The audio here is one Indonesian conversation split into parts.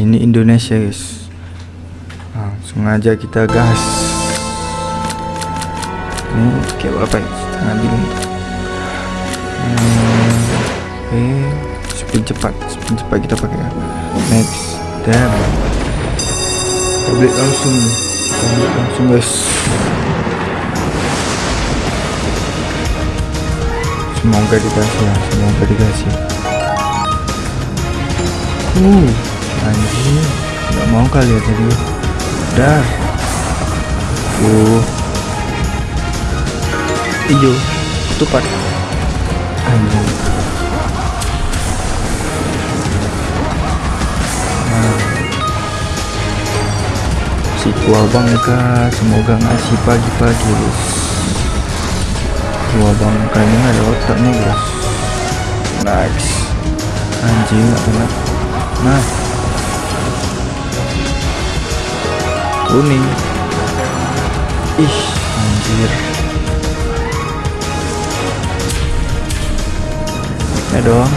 ini Indonesia guys. Langsung aja kita gas. Ini kayak apa ya? Setengah bingung hmm, oke. Spin cepat spin cepat kita pakai ya. Next dan tablet langsung. Tablet langsung guys. Semoga dikasih ya semoga dikasih. Uh anjing nggak mau kali ya tadi. Udah uh. Hijau. Tupat. Anjing. Nah tua bangka semoga ngasih pagi-pagi guys tua bangkanya ada otaknya guys nice. Anjing kena nah kuning. Ih anjir. Ya dong.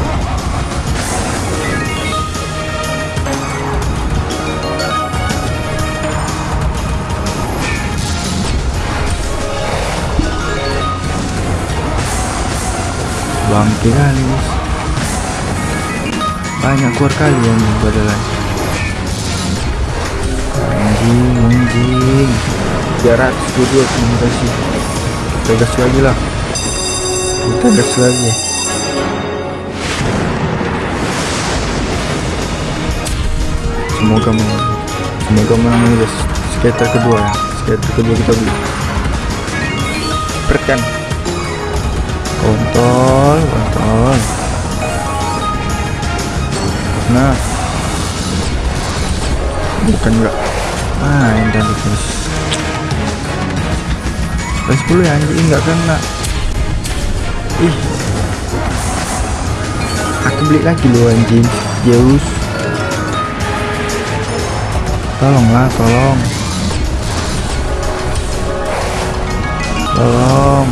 Bangke kali banyak keluar kali yang badalan 322 terima kasih kita gas lagi lah. Kita gas lagi. Semoga menang. Semoga menang guys. Skater kedua ya. Skater kedua kita beli. Perkan. Kontol kontol. Nah. Bukan enggak ah ini guys Plus 10 ya anjing enggak kena. Ih. Aku beli lagi loh anjing. Zeus. Tolonglah tolong. Tolong.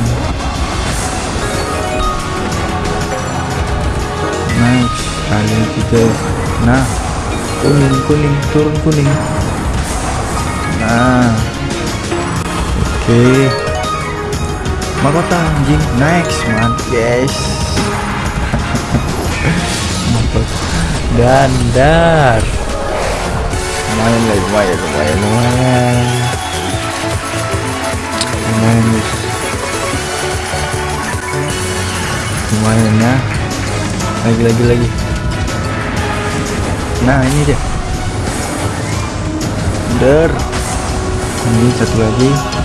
Nice kali tiga. Nah. Kuning kuning turun kuning. Nah. Oke. okay. Mahkota anjing. Next mantap guys dandar lumayan lah lumayan lumayan. Lumayan. Lumayan. Guys lumayan ya. Lagi lagi lagi. Nah ini dia. Der ini satu lagi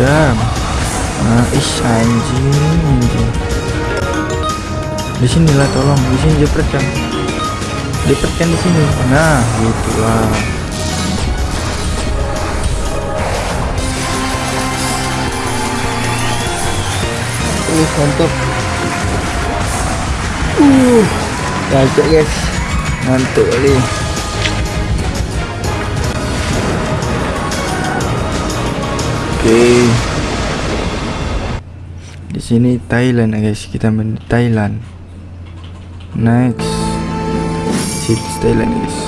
dan nah ish anjing anjing. Di sinilah tolong. Di sini jepretkan jepretkan di sini? Nah gitulah uh mantap. Uh gajah guys. Mantap kali oke. Di sini Thailand guys. Kita main Thailand. Next. Sip Thailand guys.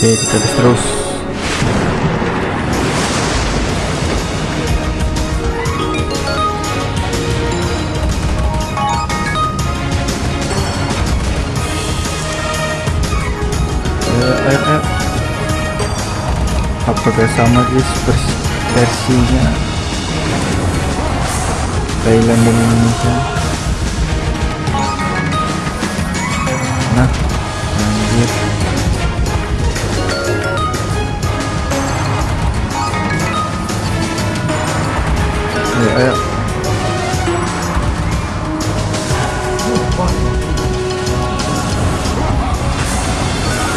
Oke kita terus apakah sama guys vers versinya. Thailand dan Indonesia. Nah anjir ayo ayo.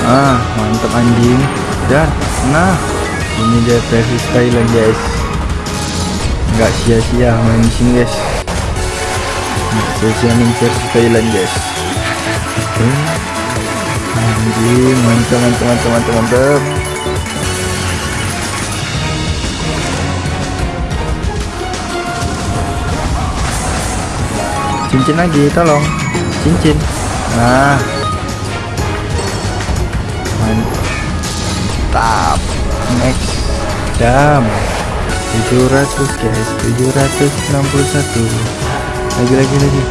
Ah mantap anjing. Dan nah ini dia versi Thailand guys. Nggak sia-sia main sini guys. Sia-sia main versi Thailand guys. Anjing mantap mantap mantap mantap mantap. Cincin lagi tolong. Cincin. Nah mantap next jam 700 guys. 761 lagi lagi lagi.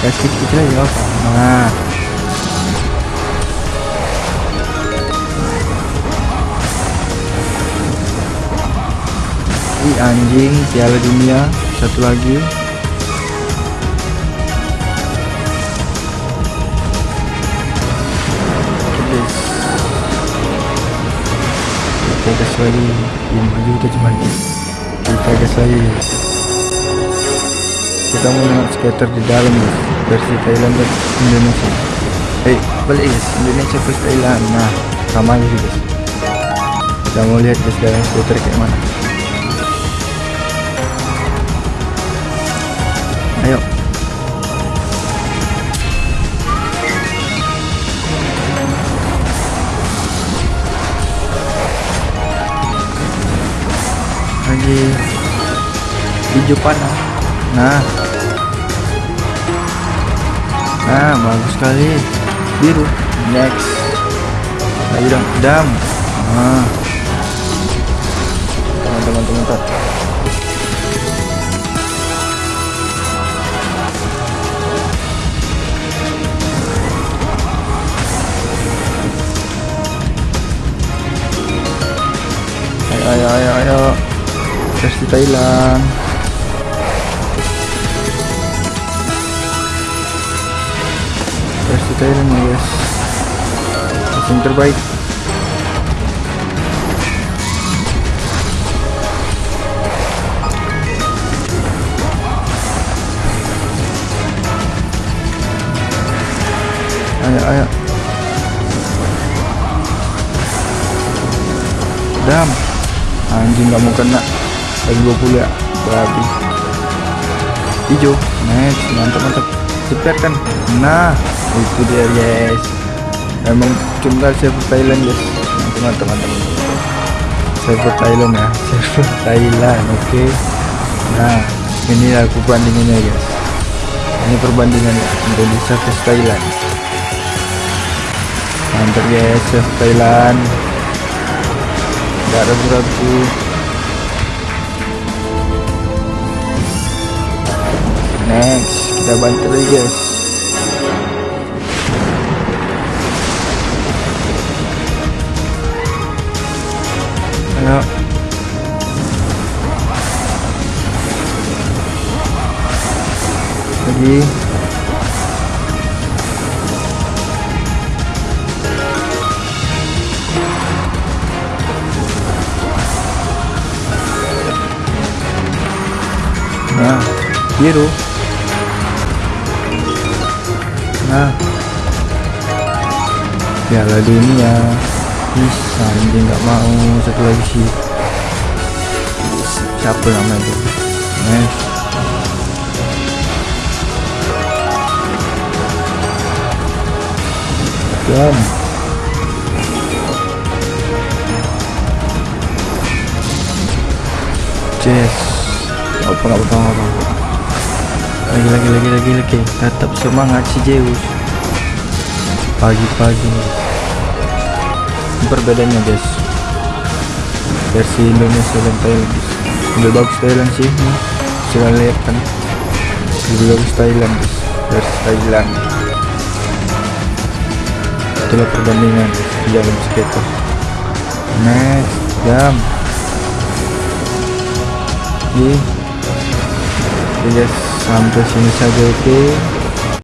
Kecil lagi apa nah. Ih anjing piala dunia. Satu lagi gas lagi. Yang maju kita cuma kita kita mau lihat skater di dalam guys. Versi Thailand dan Indonesia. Eh balik guys. Indonesia versus Thailand. Nah sama aja guys. Kita mau lihat guys dalam skater kayak mana. Ayo panah nah. Nah bagus sekali. Biru. Next. Lagi dong dam. Nah. Teman-teman teman ayo ayo ayo ayo. Versi Thailand versi Thailand ya guys yang terbaik. Ayo ayo. Dam. Anjing nggak mau kena. Lagi 20 ya. Babi hijau. Next mantap mantap cepet kan nah itu dia guys. Emang cuma server Thailand guys. Mantap mantap server Thailand ya? Server Thailand oke. Okay. nah ini aku bandinginnya guys. Ini perbandingan Indonesia versus Thailand. Mantap guys server Thailand. Nggak ragu-ragu next kita bantu lagi guys. Ayo. Lagi. Nah biru piala dunia bisa anjing nggak mau. Satu lagi sih siapa nama itu next Jam. Jess apa nggak apa apa lagi lagi lagi lagi lagi. Tetap semangat si Zeus pagi-pagi. Perbedaannya guys. Versi Indonesia dan Thailand. Lebih bagus Thailand sih. Nih sudah lihat kan. Lebih bagus Thailand guys. Versi Thailand. Itulah perbandingan. Di dalam skater. Next jam. Oke. Guys. Sampai sini saja oke. okay.